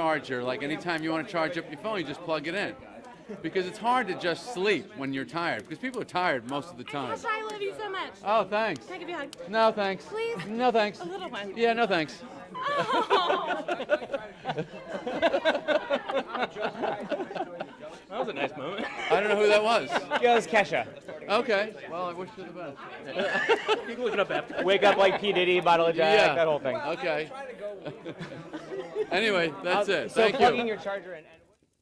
charger. Like anytime you want to charge up your phone, you just plug it in. Because it's hard to just sleep when you're tired. Because people are tired most of the time. Gosh, I love you so much. Oh, thanks. Can I give you a hug? No, thanks. Please? No, thanks. A little one. Yeah, no, thanks. Oh. That was a nice moment. I don't know who that was. Yeah, it was Kesha. Okay. Well, I wish you the best. You can look it up after. Wake up like P. Diddy, bottle of Jack, Yeah. that whole thing. Okay. anyway, that's it. So Thank plugging you. your charger in.